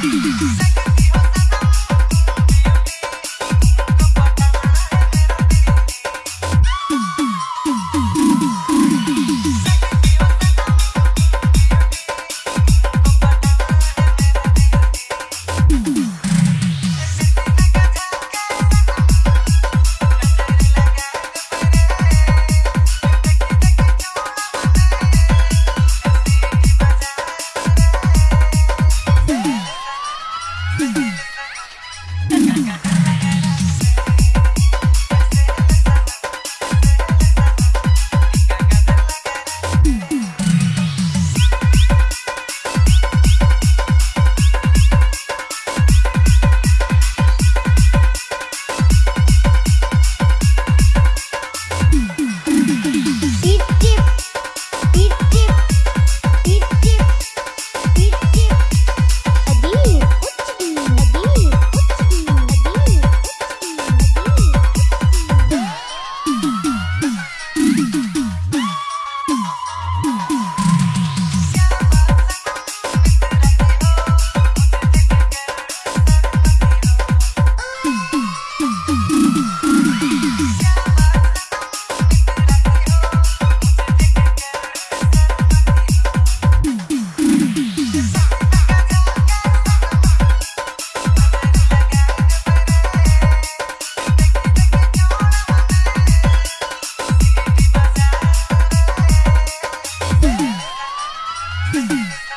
Segue Música